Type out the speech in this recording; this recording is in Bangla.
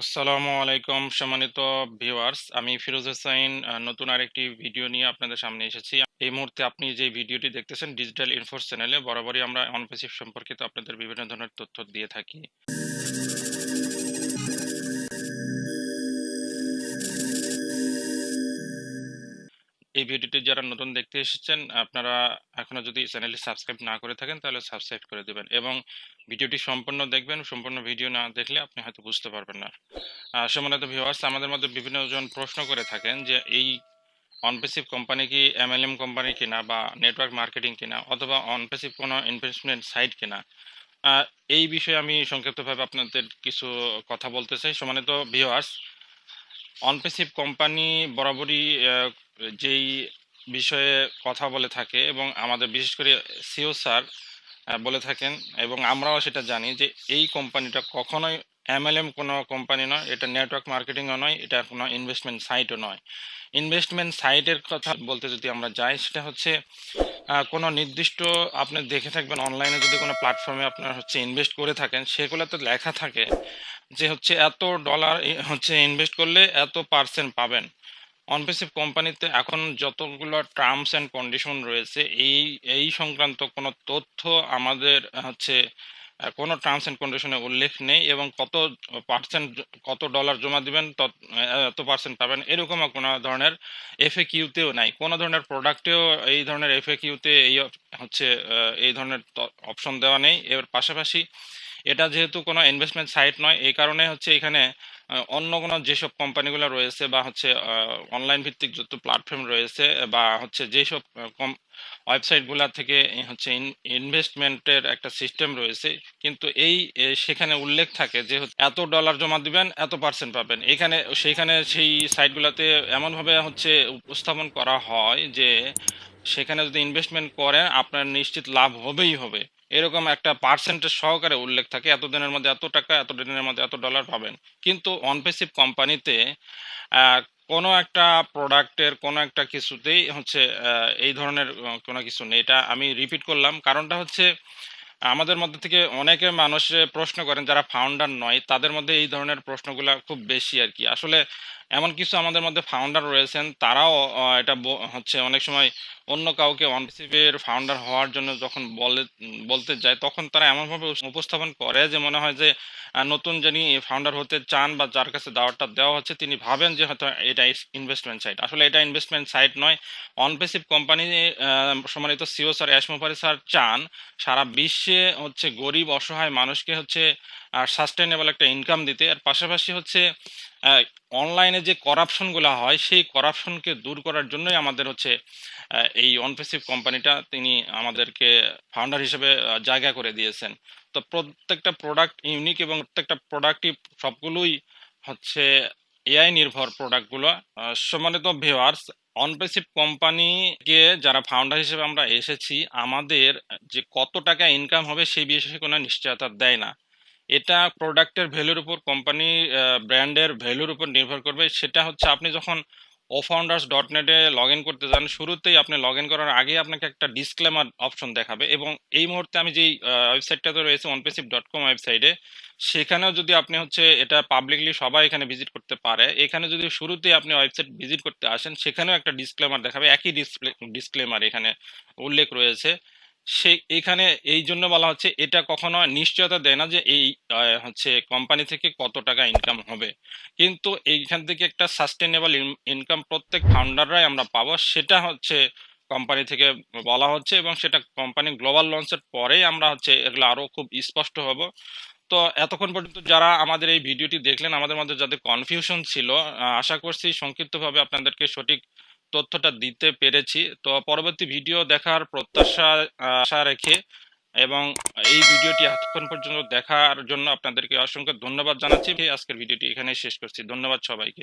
আসসালামু আলাইকুম সম্মানিত ভিউয়ার্স। আমি ফিরোজ হোসাইন নতুন আরেকটি ভিডিও নিয়ে আপনাদের সামনে এসেছি। এই মুহূর্তে আপনি যে ভিডিওটি দেখতেছেন ডিজিটাল ইনফোর্স চ্যানেলে বরাবরই আমরা অনপেসিভ সম্পর্কিত আপনাদের বিভিন্ন ধরনের তথ্য দিয়ে থাকি। এই ভিডিওটি যারা নতুন দেখতে এসেছেন আপনারা এখনও যদি চ্যানেলটি সাবস্ক্রাইব না করে থাকেন তাহলে সাবস্ক্রাইব করে দেবেন এবং ভিডিওটি সম্পূর্ণ দেখবেন সম্পূর্ণ ভিডিও না দেখলে আপনি হয়তো বুঝতে পারবেন না। আহ, সম্মানিত ভিউয়ার্স আমাদের মধ্যে বিভিন্ন জন প্রশ্ন করে থাকেন যে এই অনপেসিভ কোম্পানি কি এমএলএম কোম্পানি কিনা বা নেটওয়ার্ক মার্কেটিং কিনা অথবা অনপেসিভ কোনো ইনভেস্টমেন্ট সাইট কিনা? এই বিষয়ে আমি সংক্ষিপ্তভাবে আপনাদের কিছু কথা বলতে চাই। সম্মানিত ভিউয়ার্স অনপেসিভ কোম্পানি বরাবরই যেই বিষয়ে কথা বলে থাকে এবং আমাদের বিশেষ করে সিও স্যার বলে থাকেন এবং আমরাও সেটা জানি যে এই কোম্পানিটা কখনোই এমএলএম কোনো কোম্পানি নয়, এটা নেটওয়ার্ক মার্কেটিংও নয়, এটা কোনো ইনভেস্টমেন্ট সাইটও নয়। ইনভেস্টমেন্ট সাইটের কথা বলতে যদি আমরা যাই, সেটা হচ্ছে কোনো নির্দিষ্ট আপনি দেখে থাকবেন অনলাইনে যদি কোনো প্ল্যাটফর্মে আপনার হচ্ছে ইনভেস্ট করে থাকেন, সেগুলোতে লেখা থাকে যে হচ্ছে এত ডলার হচ্ছে ইনভেস্ট করলে এত পার্সেন্ট পাবেন। অনপেসিভ কোম্পানিতে এখন যতগুলো টার্মস অ্যান্ড কন্ডিশন রয়েছে, এই এই সংক্রান্ত কোনো তথ্য আমাদের হচ্ছে কোনো টার্মস অ্যান্ড কন্ডিশনে উল্লেখ নেই এবং কত পার্সেন্ট কত ডলার জমা দিবেন, তত এত পার্সেন্ট পাবেন এরকম কোনো ধরনের এফএ কিউতেও নাই। কোনো ধরনের প্রোডাক্টেও এই ধরনের এফএ কিউতে এই হচ্ছে এই ধরনের অপশন দেওয়া নেই। এর পাশাপাশি এটা যেহেতু কোনো ইনভেস্টমেন্ট সাইট নয়, এই কারণে হচ্ছে এখানে অন্য কোনো যেসব কোম্পানিগুলো রয়েছে বা হচ্ছে অনলাইন ভিত্তিক যত প্ল্যাটফর্ম রয়েছে বা হচ্ছে যেসব কম ওয়েবসাইটগুলো থেকে হচ্ছে ইনভেস্টমেন্টের একটা সিস্টেম রয়েছে, কিন্তু এই সেখানে উল্লেখ থাকে যে এত ডলার জমা দিবেন, এত পার্সেন্ট পাবেন। এখানে সেইখানে সেই সাইটগুলোতে এমনভাবে হচ্ছে উপস্থাপন করা হয় যে, সেখানে যদি ইনভেস্টমেন্ট করেন, আপনার নিশ্চিত লাভ হবেই হবে। এরকম একটা পার্সেন্টেজ সহকারে উল্লেখ থাকে এত দিনের মধ্যে এত টাকা এত দিনের মধ্যে এত ডলার পাবেন। কিন্তু অনপেসিভ কোম্পানিতে কোনো একটা প্রোডাক্টের কোনো একটা কিছুতেই হচ্ছে এই ধরনের কোনো কিছু নেই। এটা আমি রিপিট করলাম। কারণটা হচ্ছে আমাদের মধ্যে থেকে অনেকে মানুষ প্রশ্ন করেন, যারা ফাউন্ডার নয়, তাদের মধ্যে এই ধরনের প্রশ্নগুলো খুব বেশি আর কি। আসলে এমন কিছু আমাদের মধ্যে ফাউন্ডার রয়েছেন, তারাও এটা হচ্ছে অনেক সময় অন্য কাউকে অনসিপের ফাউন্ডার হওয়ার জন্য যখন বলে, বলতে যায়, তখন তারা এমনভাবে উপস্থাপন করে যে মনে হয় যে নতুন যিনি ফাউন্ডার হতে চান বা যার কাছে দাওয়াতটা দেওয়া হচ্ছে, তিনি ভাবেন যে হয়তো এটা ইনভেস্টমেন্ট সাইট আসলে এটা ইনভেস্টমেন্ট সাইট নয় অনপেসিভ কোম্পানি সম্মানিত CEO sir Ash Mufareh sir চান, সারা বিশ্বে হচ্ছে গরিব, অসহায় মানুষকে হচ্ছে সাস্টেনেবল একটা ইনকাম দিতে আর পাশাপাশি হচ্ছে অনলাইনে যে করাপশনগুলো হয়, সেই করাপশনকে দূর করার জন্যই আমাদের হচ্ছে এই অনপেসিভ কোম্পানিটা তিনি আমাদেরকে ফাউন্ডার হিসেবে জায়গা করে দিয়েছেন। তো প্রত্যেকটা প্রোডাক্ট ইউনিক এবং প্রত্যেকটা প্রোডাক্টই সবগুলোই হচ্ছে এআই নির্ভর প্রোডাক্টগুলো সম্মানিত ভিউয়ার্স অনপেসিভ কোম্পানিকে যারা ফাউন্ডার হিসেবে আমরা এসেছি, আমাদের যে কত টাকা ইনকাম হবে সেই বিষয়ে কোনো নিশ্চয়তা দেয় না। এটা প্রোডাক্টের ভ্যালুর উপর কোম্পানি ব্র্যান্ডের ভ্যালুর উপর নির্ভর করবে। সেটা হচ্ছে আপনি যখন ও ফাউন্ডার্স ডট নেটে লগ ইন করতে যান। শুরুতেই আপনি লগ ইন করার আগে আপনাকে একটা ডিসক্লেমার অপশন দেখাবে এবং এই মুহূর্তে আমি যেই ওয়েবসাইটটাতে রয়েছে অনপেসিভ ডট কম ওয়েবসাইটে সেখানেও যদি আপনি হচ্ছে এটা পাবলিকলি সবাই এখানে ভিজিট করতে পারে। এখানে যদি শুরুতেই আপনি ওয়েবসাইট ভিজিট করতে আসেন, সেখানেও একটা ডিসক্লেমার দেখাবে। একই ডিসপ্লে ডিসক্লেমার এখানে উল্লেখ রয়েছে। সে এখানে এই জন্য বলা হচ্ছে, এটা কখনো নিশ্চয়তা দেয় না যে এই হচ্ছে কোম্পানি থেকে কত টাকা ইনকাম হবে। কিন্তু এইখান থেকে একটা সাস্টেনেবল ইনকাম প্রত্যেক ফাউন্ডাররাই আমরা পাবো। সেটা হচ্ছে কোম্পানি থেকে বলা হচ্ছে এবং সেটা কোম্পানি গ্লোবাল লঞ্চের পরেই আমরা হচ্ছে এগুলো আরও খুব স্পষ্ট হব। তো এতক্ষণ পর্যন্ত যারা আমাদের এই ভিডিওটি দেখলেন, আমাদের মধ্যে যাদের কনফিউশন ছিল আশা করছি সংক্ষিপ্তভাবে আপনাদেরকে সঠিক তথ্যটা দিতে পেরেছি। তো পরবর্তী ভিডিও দেখার প্রত্যাশা, আশা রেখে এবং এই ভিডিওটি এতক্ষণ পর্যন্ত দেখার জন্য আপনাদেরকে অসংখ্য ধন্যবাদ জানাচ্ছি। আজকের ভিডিওটি এখানে শেষ করছি। ধন্যবাদ সবাইকে।